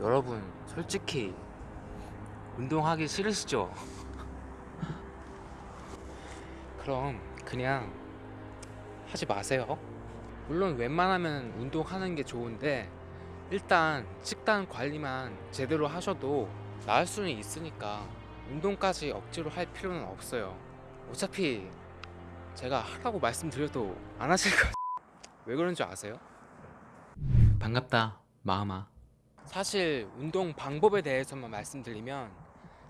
여러분 솔직히 운동하기 싫으시죠? 그럼 그냥 하지 마세요. 물론 웬만하면 운동하는 게 좋은데 일단 식단 관리만 제대로 하셔도 나을 수는 있으니까 운동까지 억지로 할 필요는 없어요. 어차피 제가 하라고 말씀드려도 안 하실 거. 왜 그런 줄 아세요? 반갑다 마음아. 사실 운동 방법에 대해서만 말씀드리면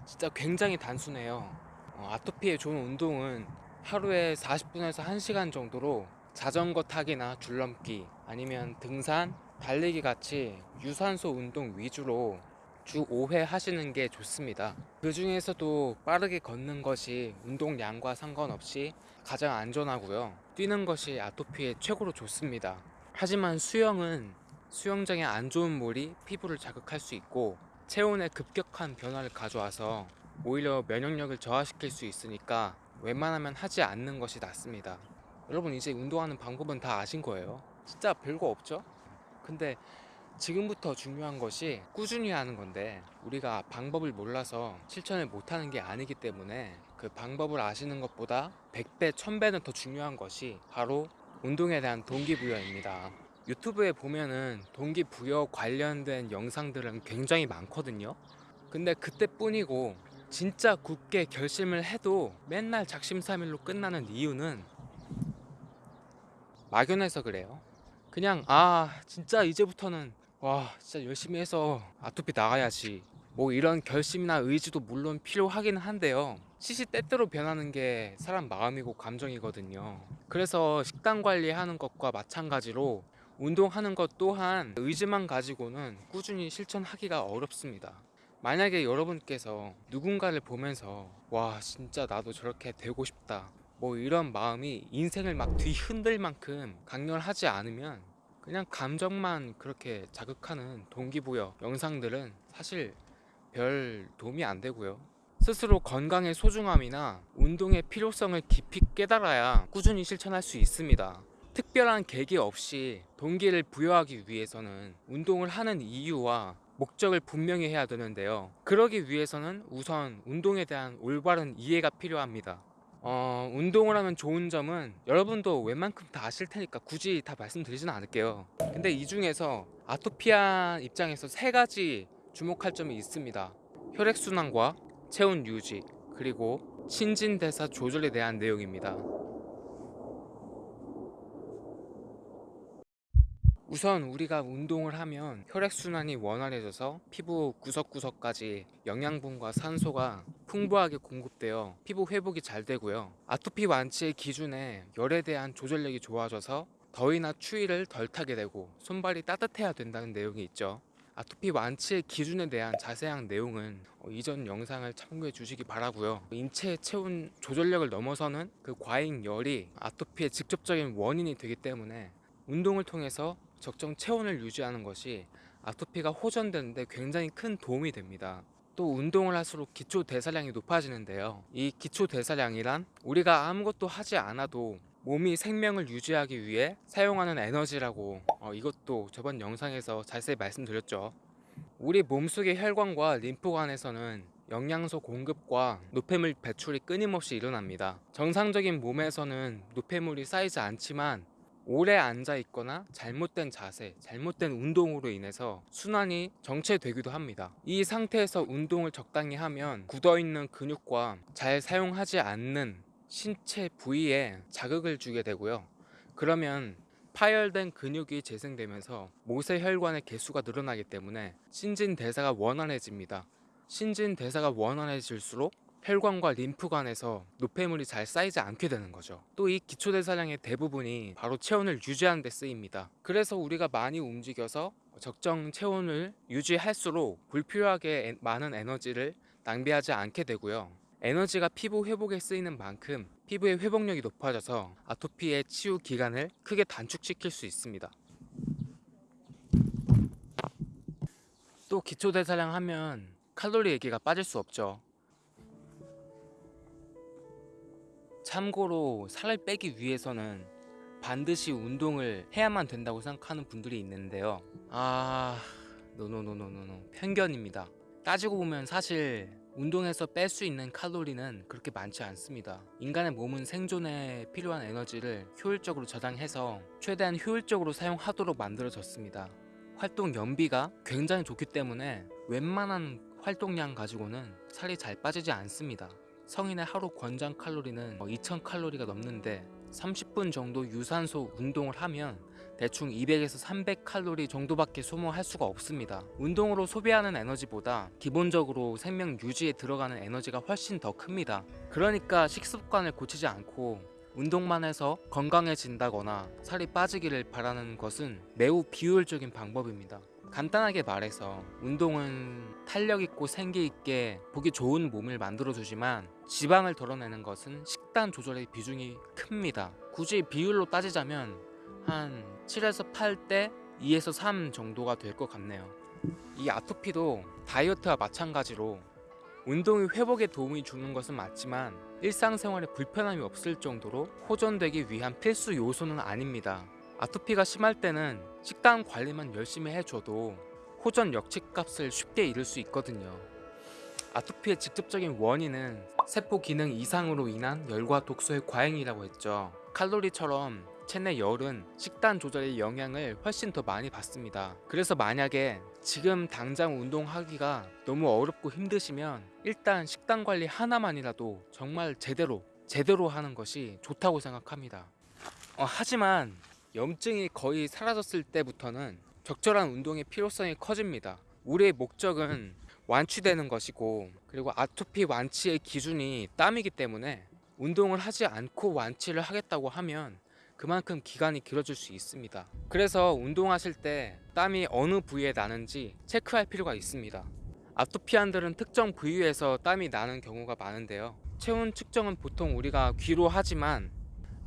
진짜 굉장히 단순해요. 어, 아토피에 좋은 운동은 하루에 40분에서 1시간 정도로 자전거 타기나 줄넘기 아니면 등산, 달리기 같이 유산소 운동 위주로 주 5회 하시는 게 좋습니다. 그 중에서도 빠르게 걷는 것이 운동량과 상관없이 가장 안전하고요. 뛰는 것이 아토피에 최고로 좋습니다. 하지만 수영은 수영장에 안 좋은 물이 피부를 자극할 수 있고 체온에 급격한 변화를 가져와서 오히려 면역력을 저하시킬 수 있으니까 웬만하면 하지 않는 것이 낫습니다. 여러분 이제 운동하는 방법은 다 아신 거예요. 진짜 별거 없죠? 근데 지금부터 중요한 것이 꾸준히 하는 건데 우리가 방법을 몰라서 실천을 못하는 게 아니기 때문에 그 방법을 아시는 것보다 100배, 1000배는 더 중요한 것이 바로 운동에 대한 동기부여입니다. 유튜브에 보면은 동기부여 관련된 영상들은 굉장히 많거든요. 근데 그때뿐이고 진짜 굳게 결심을 해도 맨날 작심삼일로 끝나는 이유는 막연해서 그래요. 그냥 아 진짜 이제부터는 와 진짜 열심히 해서 아토피 나가야지 뭐 이런 결심이나 의지도 물론 필요하기는 한데요 시시때때로 변하는 게 사람 마음이고 감정이거든요 그래서 식단 관리하는 것과 마찬가지로 운동하는 것 또한 의지만 가지고는 꾸준히 실천하기가 어렵습니다 만약에 여러분께서 누군가를 보면서 와 진짜 나도 저렇게 되고 싶다 뭐 이런 마음이 인생을 막 뒤흔들 만큼 강렬하지 않으면 그냥 감정만 그렇게 자극하는 동기부여 영상들은 사실 별 도움이 안 되고요. 스스로 건강의 소중함이나 운동의 필요성을 깊이 깨달아야 꾸준히 실천할 수 있습니다. 특별한 계기 없이 동기를 부여하기 위해서는 운동을 하는 이유와 목적을 분명히 해야 되는데요. 그러기 위해서는 우선 운동에 대한 올바른 이해가 필요합니다. 어, 운동을 하면 좋은 점은 여러분도 웬만큼 다 아실 테니까 굳이 다 말씀드리지는 않을게요. 근데 이 중에서 아토피한 입장에서 세 가지 주목할 점이 있습니다. 혈액순환과 체온 유지, 그리고 신진대사 조절에 대한 내용입니다. 우선 우리가 운동을 하면 혈액순환이 원활해져서 피부 구석구석까지 영양분과 산소가 풍부하게 공급되어 피부 회복이 잘 되고요. 아토피 완치의 기준에 열에 대한 조절력이 좋아져서 더위나 추위를 덜 타게 되고 손발이 따뜻해야 된다는 내용이 있죠. 아토피 완치의 기준에 대한 자세한 내용은 어, 이전 영상을 참고해 주시기 바라고요. 인체 체온 조절력을 넘어서는 그 과잉 열이 아토피의 직접적인 원인이 되기 때문에 운동을 통해서 적정 체온을 유지하는 것이 아토피가 호전되는데 굉장히 큰 도움이 됩니다. 또 운동을 할수록 기초 대사량이 높아지는데요. 이 기초 대사량이란 우리가 아무것도 하지 않아도 몸이 생명을 유지하기 위해 사용하는 에너지라고 어, 이것도 저번 영상에서 자세히 말씀드렸죠. 우리 몸속의 혈관과 림프관에서는 영양소 공급과 노폐물 배출이 끊임없이 일어납니다. 정상적인 몸에서는 노폐물이 쌓이지 않지만 오래 앉아 있거나 잘못된 자세, 잘못된 운동으로 인해서 순환이 정체되기도 합니다. 이 상태에서 운동을 적당히 하면 굳어 있는 근육과 잘 사용하지 않는 신체 부위에 자극을 주게 되고요. 그러면 파열된 근육이 재생되면서 모세혈관의 개수가 늘어나기 때문에 신진대사가 원활해집니다. 신진대사가 원활해질수록 혈관과 림프관에서 노폐물이 잘 쌓이지 않게 되는 거죠. 또 이 기초대사량의 대부분이 바로 체온을 유지하는 데 쓰입니다. 그래서 우리가 많이 움직여서 적정 체온을 유지할수록 불필요하게 많은 에너지를 낭비하지 않게 되고요. 에너지가 피부 회복에 쓰이는 만큼 피부의 회복력이 높아져서 아토피의 치유 기간을 크게 단축시킬 수 있습니다. 또 기초대사량 하면 칼로리 얘기가 빠질 수 없죠. 참고로 살을 빼기 위해서는 반드시 운동을 해야만 된다고 생각하는 분들이 있는데요. 아, 노노노노노노 편견입니다. 따지고 보면 사실 운동에서 뺄 수 있는 칼로리는 그렇게 많지 않습니다. 인간의 몸은 생존에 필요한 에너지를 효율적으로 저장해서 최대한 효율적으로 사용하도록 만들어졌습니다. 활동 연비가 굉장히 좋기 때문에 웬만한 활동량 가지고는 살이 잘 빠지지 않습니다. 성인의 하루 권장 칼로리는 2000 칼로리가 넘는데 30분 정도 유산소 운동을 하면 대충 200에서 300 칼로리 정도밖에 소모할 수가 없습니다. 운동으로 소비하는 에너지보다 기본적으로 생명 유지에 들어가는 에너지가 훨씬 더 큽니다. 그러니까 식습관을 고치지 않고 운동만 해서 건강해진다거나 살이 빠지기를 바라는 것은 매우 비효율적인 방법입니다. 간단하게 말해서 운동은 탄력 있고 생기 있게 보기 좋은 몸을 만들어 주지만 지방을 덜어내는 것은 식단 조절의 비중이 큽니다. 굳이 비율로 따지자면 한 7에서 8대 2에서 3 정도가 될 것 같네요. 이 아토피도 다이어트와 마찬가지로 운동이 회복에 도움이 주는 것은 맞지만 일상생활에 불편함이 없을 정도로 호전되기 위한 필수 요소는 아닙니다. 아토피가 심할 때는 식단 관리만 열심히 해줘도 호전 역치값을 쉽게 잃을 수 있거든요. 아토피의 직접적인 원인은 세포 기능 이상으로 인한 열과 독소의 과잉이라고 했죠. 칼로리처럼 체내 열은 식단 조절의 영향을 훨씬 더 많이 받습니다. 그래서 만약에 지금 당장 운동하기가 너무 어렵고 힘드시면 일단 식단 관리 하나만이라도 정말 제대로 제대로 하는 것이 좋다고 생각합니다. 어, 하지만 염증이 거의 사라졌을 때부터는 적절한 운동의 필요성이 커집니다. 우리의 목적은 완치되는 것이고 그리고 아토피 완치의 기준이 땀이기 때문에 운동을 하지 않고 완치를 하겠다고 하면 그만큼 기간이 길어질 수 있습니다. 그래서 운동하실 때 땀이 어느 부위에 나는지 체크할 필요가 있습니다. 아토피안들은 특정 부위에서 땀이 나는 경우가 많은데요. 체온 측정은 보통 우리가 귀로 하지만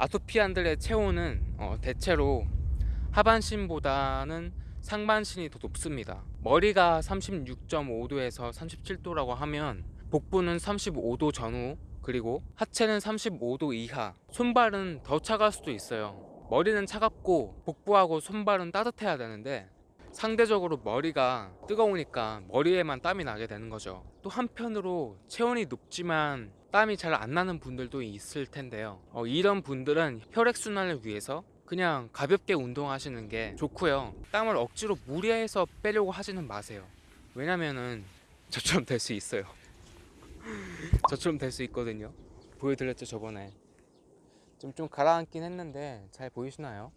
아토피안들의 체온은 어, 대체로 하반신보다는 상반신이 더 높습니다. 머리가 36.5도에서 37도라고 하면 복부는 35도 전후 그리고 하체는 35도 이하. 손발은 더 차가울 수도 있어요. 머리는 차갑고 복부하고 손발은 따뜻해야 되는데 상대적으로 머리가 뜨거우니까 머리에만 땀이 나게 되는 거죠. 또 한편으로 체온이 높지만 땀이 잘 안 나는 분들도 있을 텐데요. 어, 이런 분들은 혈액순환을 위해서 그냥 가볍게 운동하시는 게 좋고요. 땀을 억지로 무리해서 빼려고 하지는 마세요. 왜냐면은 저처럼 될 수 있어요. 저처럼 될 수 있거든요. 보여드렸죠 저번에. 좀, 좀 가라앉긴 했는데 잘 보이시나요?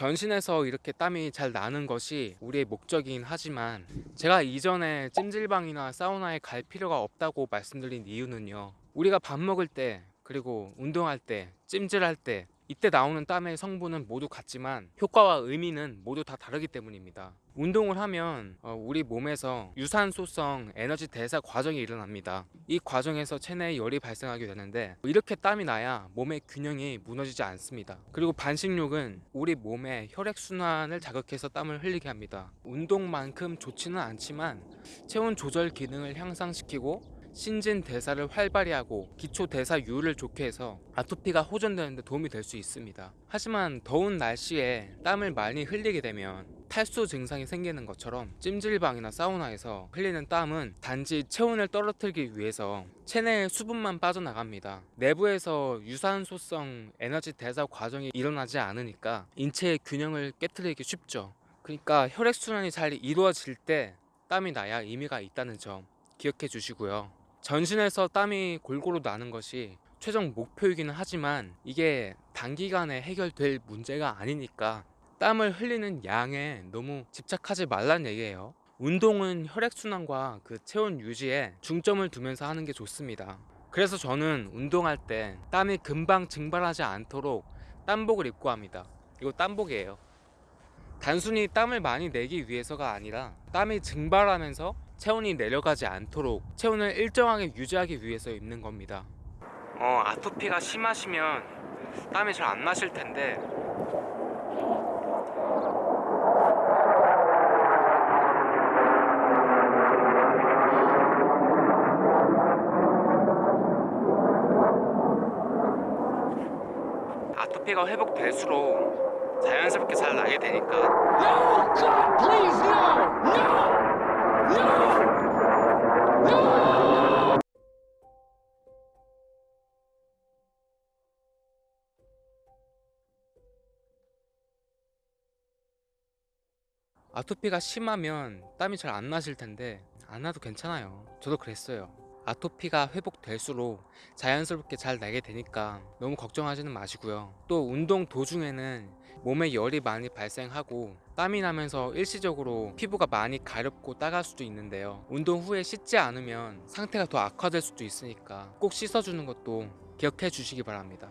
전신에서 이렇게 땀이 잘 나는 것이 우리의 목적이긴 하지만 제가 이전에 찜질방이나 사우나에 갈 필요가 없다고 말씀드린 이유는요. 우리가 밥 먹을 때 그리고 운동할 때 찜질할 때 이때 나오는 땀의 성분은 모두 같지만 효과와 의미는 모두 다 다르기 때문입니다 운동을 하면 어, 우리 몸에서 유산소성 에너지 대사 과정이 일어납니다. 이 과정에서 체내에 열이 발생하게 되는데 이렇게 땀이 나야 몸의 균형이 무너지지 않습니다. 그리고 반식욕은 우리 몸의 혈액순환을 자극해서 땀을 흘리게 합니다. 운동만큼 좋지는 않지만 체온 조절 기능을 향상시키고 신진 대사를 활발히 하고 기초 대사율을 좋게 해서 아토피가 호전되는 데 도움이 될 수 있습니다. 하지만 더운 날씨에 땀을 많이 흘리게 되면 탈수 증상이 생기는 것처럼 찜질방이나 사우나에서 흘리는 땀은 단지 체온을 떨어뜨리기 위해서 체내의 수분만 빠져나갑니다. 내부에서 유산소성 에너지 대사 과정이 일어나지 않으니까 인체의 균형을 깨뜨리기 쉽죠. 그러니까 혈액순환이 잘 이루어질 때 땀이 나야 의미가 있다는 점 기억해 주시고요. 전신에서 땀이 골고루 나는 것이 최종 목표이기는 하지만 이게 단기간에 해결될 문제가 아니니까 땀을 흘리는 양에 너무 집착하지 말란 얘기예요. 운동은 혈액순환과 그 체온 유지에 중점을 두면서 하는 게 좋습니다. 그래서 저는 운동할 때 땀이 금방 증발하지 않도록 땀복을 입고 합니다. 이거 땀복이에요. 단순히 땀을 많이 내기 위해서가 아니라 땀이 증발하면서 체온이 내려가지 않도록 체온을 일정하게 유지하기 위해서 입는 겁니다. 어 아토피가 심하시면 땀이 잘 안 나실 텐데 아토피가 회복될수록 자연스럽게 잘 나게 되니까 No! God, please, no! No! No! No! 아토피가 심하면 땀이 잘 안 나실 텐데 안 나도 괜찮아요. 저도 그랬어요. 아토피가 회복될수록 자연스럽게 잘 나게 되니까 너무 걱정하지는 마시고요. 또 운동 도중에는 몸에 열이 많이 발생하고 땀이 나면서 일시적으로 피부가 많이 가렵고 따가울 수도 있는데요. 운동 후에 씻지 않으면 상태가 더 악화될 수도 있으니까 꼭 씻어주는 것도 기억해 주시기 바랍니다.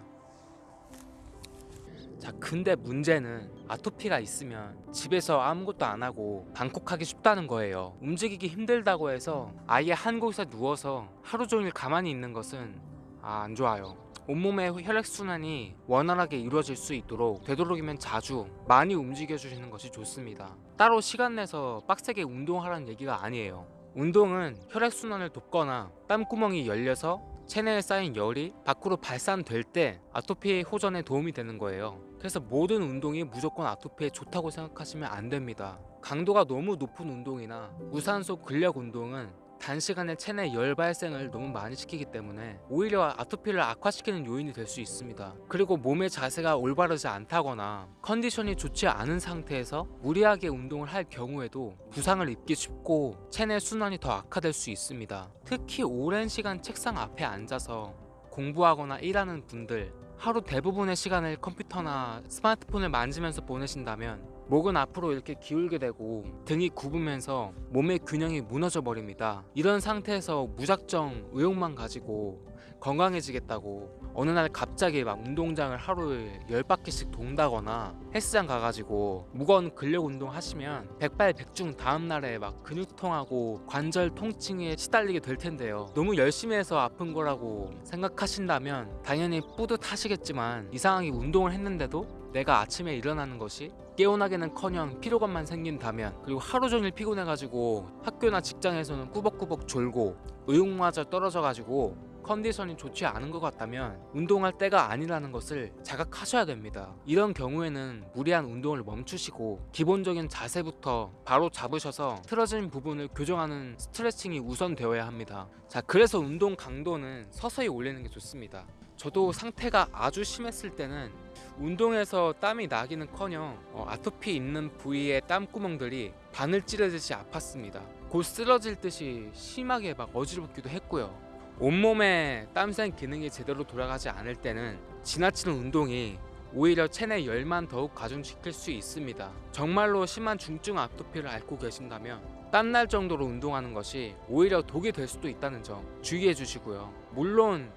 자 근데 문제는 아토피가 있으면 집에서 아무것도 안 하고 방콕하기 쉽다는 거예요. 움직이기 힘들다고 해서 아예 한 곳에 누워서 하루 종일 가만히 있는 것은 아, 안 좋아요. 온몸의 혈액순환이 원활하게 이루어질 수 있도록 되도록이면 자주 많이 움직여 주시는 것이 좋습니다. 따로 시간 내서 빡세게 운동하라는 얘기가 아니에요. 운동은 혈액순환을 돕거나 땀구멍이 열려서 체내에 쌓인 열이 밖으로 발산될 때 아토피 호전에 도움이 되는 거예요. 그래서 모든 운동이 무조건 아토피에 좋다고 생각하시면 안 됩니다. 강도가 너무 높은 운동이나 무산소 근력 운동은 단시간에 체내 열 발생을 너무 많이 시키기 때문에 오히려 아토피를 악화시키는 요인이 될 수 있습니다. 그리고 몸의 자세가 올바르지 않다거나 컨디션이 좋지 않은 상태에서 무리하게 운동을 할 경우에도 부상을 입기 쉽고 체내 순환이 더 악화될 수 있습니다. 특히 오랜 시간 책상 앞에 앉아서 공부하거나 일하는 분들 하루 대부분의 시간을 컴퓨터나 스마트폰을 만지면서 보내신다면 목은 앞으로 이렇게 기울게 되고 등이 굽으면서 몸의 균형이 무너져 버립니다. 이런 상태에서 무작정 의욕만 가지고 건강해지겠다고 어느 날 갑자기 막 운동장을 하루에 10바퀴씩 돈다거나 헬스장 가가지고 무거운 근력 운동 하시면 백발백중 다음날에 막 근육통하고 관절 통증에 시달리게 될 텐데요. 너무 열심히 해서 아픈 거라고 생각하신다면 당연히 뿌듯하시겠지만 이상하게 운동을 했는데도 내가 아침에 일어나는 것이 깨어나기는커녕 피로감만 생긴다면 그리고 하루 종일 피곤해가지고 학교나 직장에서는 꾸벅꾸벅 졸고 의욕마저 떨어져가지고 컨디션이 좋지 않은 것 같다면 운동할 때가 아니라는 것을 자각하셔야 됩니다. 이런 경우에는 무리한 운동을 멈추시고 기본적인 자세부터 바로 잡으셔서 틀어진 부분을 교정하는 스트레칭이 우선 되어야 합니다. 자, 그래서 운동 강도는 서서히 올리는 게 좋습니다. 저도 상태가 아주 심했을 때는 운동에서 땀이 나기는커녕 어, 아토피 있는 부위의 땀구멍들이 바늘 찌르듯이 아팠습니다. 곧 쓰러질 듯이 심하게 막 어지럽기도 했고요. 온몸에 땀샘 기능이 제대로 돌아가지 않을 때는 지나치는 운동이 오히려 체내 열만 더욱 가중시킬 수 있습니다. 정말로 심한 중증 아토피를 앓고 계신다면 땀날 정도로 운동하는 것이 오히려 독이 될 수도 있다는 점 주의해 주시고요. 물론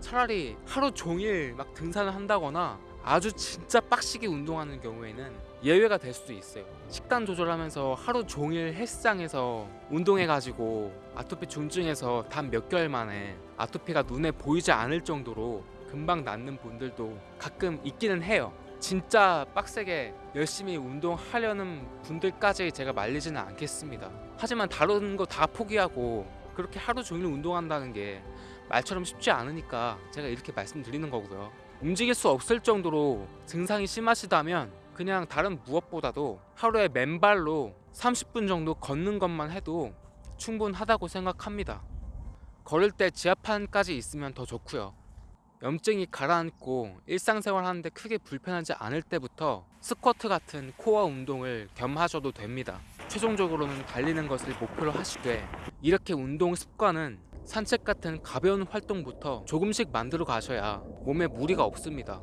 차라리 하루 종일 막 등산을 한다거나 아주 진짜 빡시게 운동하는 경우에는 예외가 될 수도 있어요. 식단 조절하면서 하루 종일 헬스장에서 운동해가지고 아토피 중증에서 단 몇 개월 만에 아토피가 눈에 보이지 않을 정도로 금방 낫는 분들도 가끔 있기는 해요. 진짜 빡세게 열심히 운동하려는 분들까지 제가 말리지는 않겠습니다. 하지만 다른 거 다 포기하고 그렇게 하루 종일 운동한다는 게 말처럼 쉽지 않으니까 제가 이렇게 말씀드리는 거고요. 움직일 수 없을 정도로 증상이 심하시다면 그냥 다른 무엇보다도 하루에 맨발로 30분 정도 걷는 것만 해도 충분하다고 생각합니다. 걸을 때 지하판까지 있으면 더 좋고요. 염증이 가라앉고 일상생활 하는데 크게 불편하지 않을 때부터 스쿼트 같은 코어 운동을 겸하셔도 됩니다. 최종적으로는 달리는 것을 목표로 하시되 이렇게 운동 습관은 산책 같은 가벼운 활동부터 조금씩 만들어 가셔야 몸에 무리가 없습니다.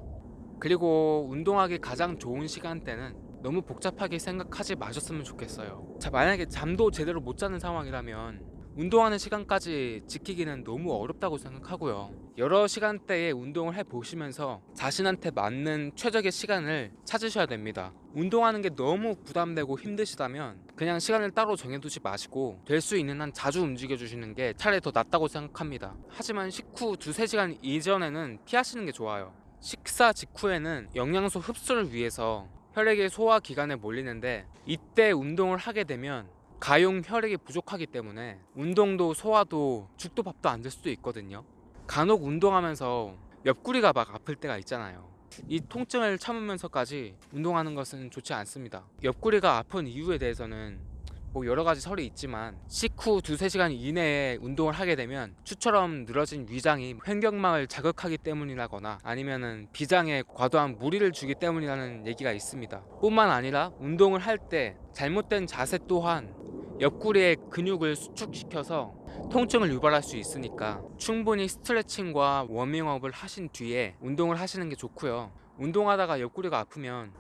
그리고 운동하기 가장 좋은 시간대는 너무 복잡하게 생각하지 마셨으면 좋겠어요. 자, 만약에 잠도 제대로 못 자는 상황이라면 운동하는 시간까지 지키기는 너무 어렵다고 생각하고요. 여러 시간대에 운동을 해 보시면서 자신한테 맞는 최적의 시간을 찾으셔야 됩니다. 운동하는 게 너무 부담되고 힘드시다면 그냥 시간을 따로 정해두지 마시고 될 수 있는 한 자주 움직여 주시는 게 차라리 더 낫다고 생각합니다. 하지만 식후 두세 시간 이전에는 피하시는 게 좋아요. 식사 직후에는 영양소 흡수를 위해서 혈액이 소화 기관에 몰리는데 이때 운동을 하게 되면 가용 혈액이 부족하기 때문에 운동도 소화도 죽도 밥도 안 될 수도 있거든요. 간혹 운동하면서 옆구리가 막 아플 때가 있잖아요. 이 통증을 참으면서까지 운동하는 것은 좋지 않습니다. 옆구리가 아픈 이유에 대해서는 뭐 여러 가지 설이 있지만 식후 두세 시간 이내에 운동을 하게 되면 추처럼 늘어진 위장이 횡격막을 자극하기 때문이라거나 아니면은 비장에 과도한 무리를 주기 때문이라는 얘기가 있습니다. 뿐만 아니라 운동을 할 때 잘못된 자세 또한 옆구리의 근육을 수축시켜서 통증을 유발할 수 있으니까 충분히 스트레칭과 워밍업을 하신 뒤에 운동을 하시는 게 좋고요. 운동하다가 옆구리가 아프면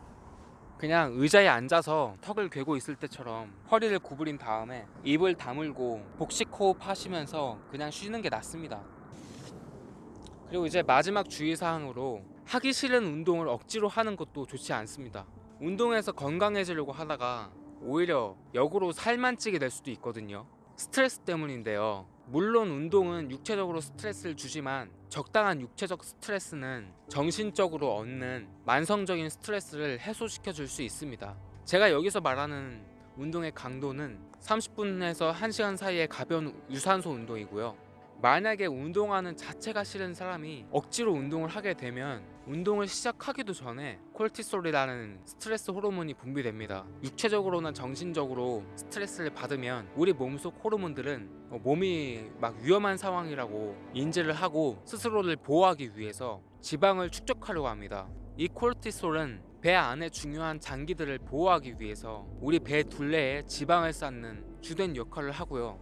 그냥 의자에 앉아서 턱을 괴고 있을 때처럼 허리를 구부린 다음에 입을 다물고 복식 호흡 하시면서 그냥 쉬는 게 낫습니다. 그리고 이제 마지막 주의사항으로 하기 싫은 운동을 억지로 하는 것도 좋지 않습니다. 운동해서 건강해지려고 하다가 오히려 역으로 살만 찌게 될 수도 있거든요. 스트레스 때문인데요. 물론 운동은 육체적으로 스트레스를 주지만 적당한 육체적 스트레스는 정신적으로 얻는 만성적인 스트레스를 해소시켜 줄 수 있습니다. 제가 여기서 말하는 운동의 강도는 30분에서 1시간 사이의 가벼운 유산소 운동이고요. 만약에 운동하는 자체가 싫은 사람이 억지로 운동을 하게 되면 운동을 시작하기도 전에 콜티솔이라는 스트레스 호르몬이 분비됩니다. 육체적으로나 정신적으로 스트레스를 받으면 우리 몸속 호르몬들은 어, 몸이 막 위험한 상황이라고 인지를 하고 스스로를 보호하기 위해서 지방을 축적하려고 합니다. 이 콜티솔은 배 안에 중요한 장기들을 보호하기 위해서 우리 배 둘레에 지방을 쌓는 주된 역할을 하고요.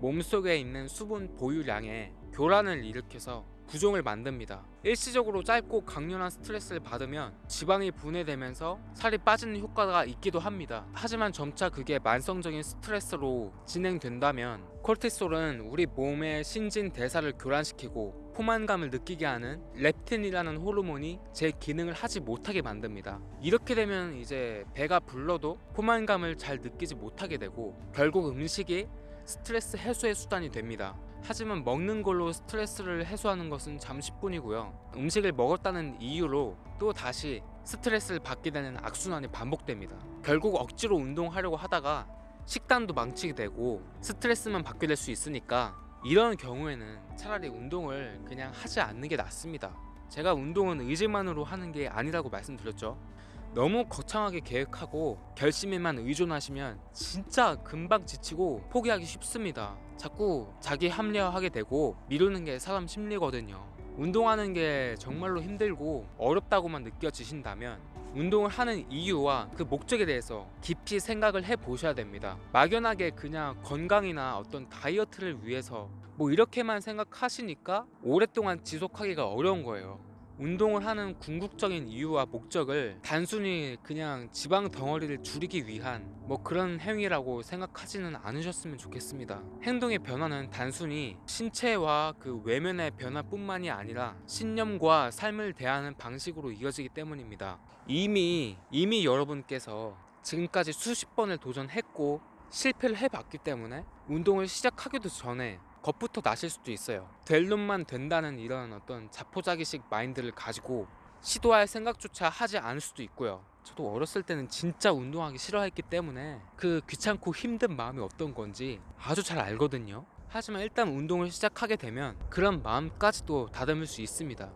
몸속에 있는 수분 보유량에 교란을 일으켜서 부종을 만듭니다. 일시적으로 짧고 강렬한 스트레스를 받으면 지방이 분해되면서 살이 빠지는 효과가 있기도 합니다. 하지만 점차 그게 만성적인 스트레스로 진행된다면 콜티솔은 우리 몸의 신진 대사를 교란시키고 포만감을 느끼게 하는 렙틴이라는 호르몬이 제 기능을 하지 못하게 만듭니다. 이렇게 되면 이제 배가 불러도 포만감을 잘 느끼지 못하게 되고 결국 음식이 스트레스 해소의 수단이 됩니다. 하지만 먹는 걸로 스트레스를 해소하는 것은 잠시뿐이고요. 음식을 먹었다는 이유로 또 다시 스트레스를 받게 되는 악순환이 반복됩니다. 결국 억지로 운동하려고 하다가 식단도 망치게 되고 스트레스만 받게 될 수 있으니까 이런 경우에는 차라리 운동을 그냥 하지 않는 게 낫습니다. 제가 운동은 의지만으로 하는 게 아니라고 말씀드렸죠. 너무 거창하게 계획하고 결심에만 의존하시면 진짜 금방 지치고 포기하기 쉽습니다. 자꾸 자기 합리화하게 되고 미루는 게 사람 심리거든요. 운동하는 게 정말로 힘들고 어렵다고만 느껴지신다면 운동을 하는 이유와 그 목적에 대해서 깊이 생각을 해 보셔야 됩니다. 막연하게 그냥 건강이나 어떤 다이어트를 위해서 뭐 이렇게만 생각하시니까 오랫동안 지속하기가 어려운 거예요. 운동을 하는 궁극적인 이유와 목적을 단순히 그냥 지방 덩어리를 줄이기 위한 뭐 그런 행위라고 생각하지는 않으셨으면 좋겠습니다. 행동의 변화는 단순히 신체와 그 외면의 변화뿐만이 아니라 신념과 삶을 대하는 방식으로 이어지기 때문입니다. 이미 이미 여러분께서 지금까지 수십 번을 도전했고 실패를 해봤기 때문에 운동을 시작하기도 전에 겁부터 나실 수도 있어요. 될 놈만 된다는 이런 어떤 자포자기식 마인드를 가지고 시도할 생각조차 하지 않을 수도 있고요. 저도 어렸을 때는 진짜 운동하기 싫어했기 때문에 그 귀찮고 힘든 마음이 어떤 건지 아주 잘 알거든요. 하지만 일단 운동을 시작하게 되면 그런 마음까지도 다듬을 수 있습니다.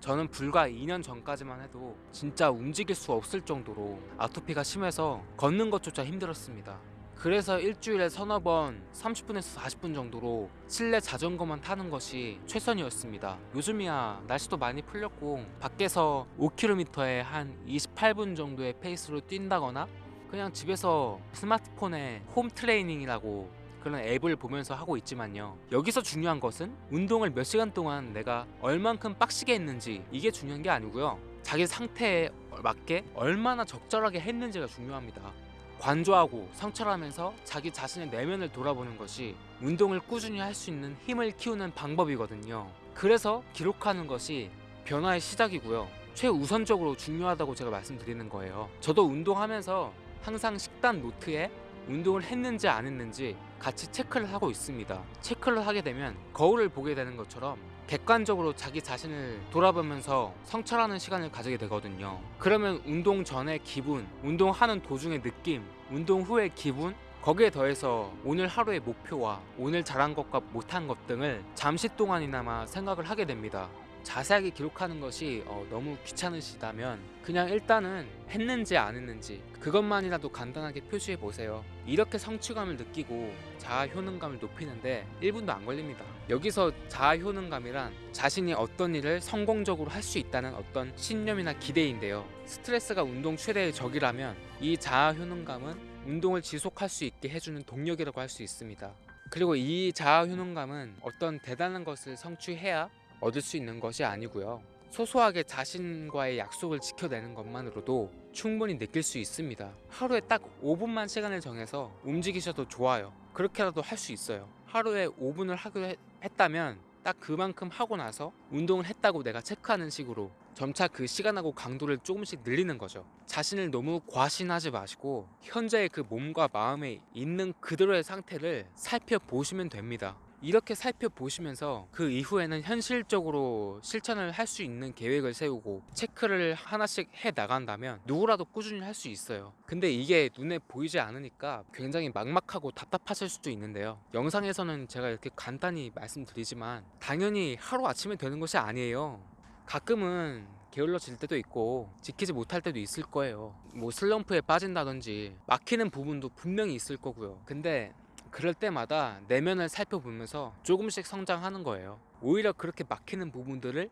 저는 불과 2년 전까지만 해도 진짜 움직일 수 없을 정도로 아토피가 심해서 걷는 것조차 힘들었습니다. 그래서 일주일에 서너 번 30분에서 40분 정도로 실내 자전거만 타는 것이 최선이었습니다. 요즘이야 날씨도 많이 풀렸고 밖에서 5km에 한 28분 정도의 페이스로 뛴다거나 그냥 집에서 스마트폰에 홈 트레이닝이라고 그런 앱을 보면서 하고 있지만요. 여기서 중요한 것은 운동을 몇 시간 동안 내가 얼만큼 빡시게 했는지 이게 중요한 게 아니고요. 자기 상태에 맞게 얼마나 적절하게 했는지가 중요합니다. 관조하고 성찰하면서 자기 자신의 내면을 돌아보는 것이 운동을 꾸준히 할 수 있는 힘을 키우는 방법이거든요. 그래서 기록하는 것이 변화의 시작이고요. 최우선적으로 중요하다고 제가 말씀드리는 거예요. 저도 운동하면서 항상 식단 노트에 운동을 했는지 안 했는지 같이 체크를 하고 있습니다. 체크를 하게 되면 거울을 보게 되는 것처럼 객관적으로 자기 자신을 돌아보면서 성찰하는 시간을 가지게 되거든요. 그러면 운동 전의 기분, 운동하는 도중의 느낌, 운동 후의 기분, 거기에 더해서 오늘 하루의 목표와 오늘 잘한 것과 못한 것 등을 잠시 동안이나마 생각을 하게 됩니다. 자세하게 기록하는 것이 어, 너무 귀찮으시다면 그냥 일단은 했는지 안 했는지 그것만이라도 간단하게 표시해 보세요. 이렇게 성취감을 느끼고 자아 효능감을 높이는데 1분도 안 걸립니다. 여기서 자아 효능감이란 자신이 어떤 일을 성공적으로 할 수 있다는 어떤 신념이나 기대인데요. 스트레스가 운동 최대의 적이라면 이 자아 효능감은 운동을 지속할 수 있게 해주는 동력이라고 할 수 있습니다. 그리고 이 자아 효능감은 어떤 대단한 것을 성취해야 얻을 수 있는 것이 아니고요. 소소하게 자신과의 약속을 지켜내는 것만으로도 충분히 느낄 수 있습니다. 하루에 딱 5분만 시간을 정해서 움직이셔도 좋아요. 그렇게라도 할 수 있어요. 하루에 5분을 하기로 했- 했다면 딱 그만큼 하고 나서 운동을 했다고 내가 체크하는 식으로 점차 그 시간하고 강도를 조금씩 늘리는 거죠. 자신을 너무 과신하지 마시고 현재의 그 몸과 마음에 있는 그대로의 상태를 살펴보시면 됩니다. 이렇게 살펴보시면서 그 이후에는 현실적으로 실천을 할 수 있는 계획을 세우고 체크를 하나씩 해 나간다면 누구라도 꾸준히 할 수 있어요. 근데 이게 눈에 보이지 않으니까 굉장히 막막하고 답답하실 수도 있는데요. 영상에서는 제가 이렇게 간단히 말씀드리지만 당연히 하루 아침에 되는 것이 아니에요. 가끔은 게을러질 때도 있고 지키지 못할 때도 있을 거예요. 뭐 슬럼프에 빠진다든지 막히는 부분도 분명히 있을 거고요. 근데 그럴 때마다 내면을 살펴보면서 조금씩 성장하는 거예요. 오히려 그렇게 막히는 부분들을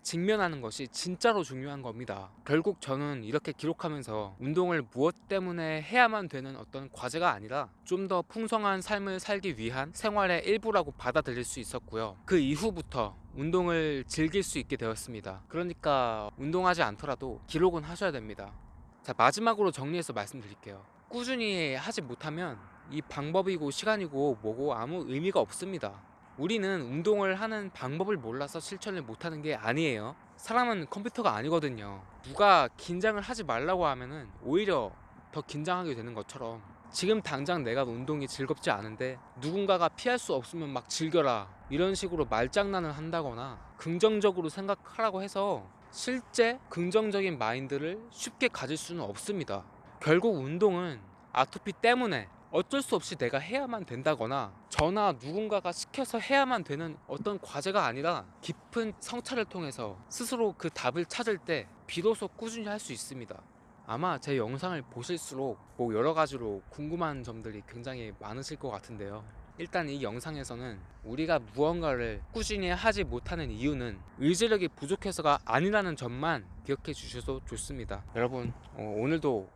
직면하는 것이 진짜로 중요한 겁니다. 결국 저는 이렇게 기록하면서 운동을 무엇 때문에 해야만 되는 어떤 과제가 아니라 좀 더 풍성한 삶을 살기 위한 생활의 일부라고 받아들일 수 있었고요. 그 이후부터 운동을 즐길 수 있게 되었습니다. 그러니까 운동하지 않더라도 기록은 하셔야 됩니다. 자, 마지막으로 정리해서 말씀드릴게요. 꾸준히 하지 못하면 이 방법이고 시간이고 뭐고 아무 의미가 없습니다. 우리는 운동을 하는 방법을 몰라서 실천을 못하는 게 아니에요. 사람은 컴퓨터가 아니거든요. 누가 긴장을 하지 말라고 하면은 오히려 더 긴장하게 되는 것처럼 지금 당장 내가 운동이 즐겁지 않은데 누군가가 피할 수 없으면 막 즐겨라 이런 식으로 말장난을 한다거나 긍정적으로 생각하라고 해서 실제 긍정적인 마인드를 쉽게 가질 수는 없습니다. 결국 운동은 아토피 때문에 어쩔 수 없이 내가 해야만 된다거나 저나 누군가가 시켜서 해야만 되는 어떤 과제가 아니라 깊은 성찰을 통해서 스스로 그 답을 찾을 때 비로소 꾸준히 할 수 있습니다. 아마 제 영상을 보실수록 뭐 여러 가지로 궁금한 점들이 굉장히 많으실 것 같은데요. 일단 이 영상에서는 우리가 무언가를 꾸준히 하지 못하는 이유는 의지력이 부족해서가 아니라는 점만 기억해 주셔도 좋습니다. 여러분 어, 오늘도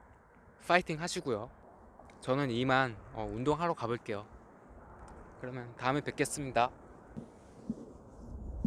파이팅 하시고요. 저는 이만 어, 운동하러 가볼게요. 그러면 다음에 뵙겠습니다.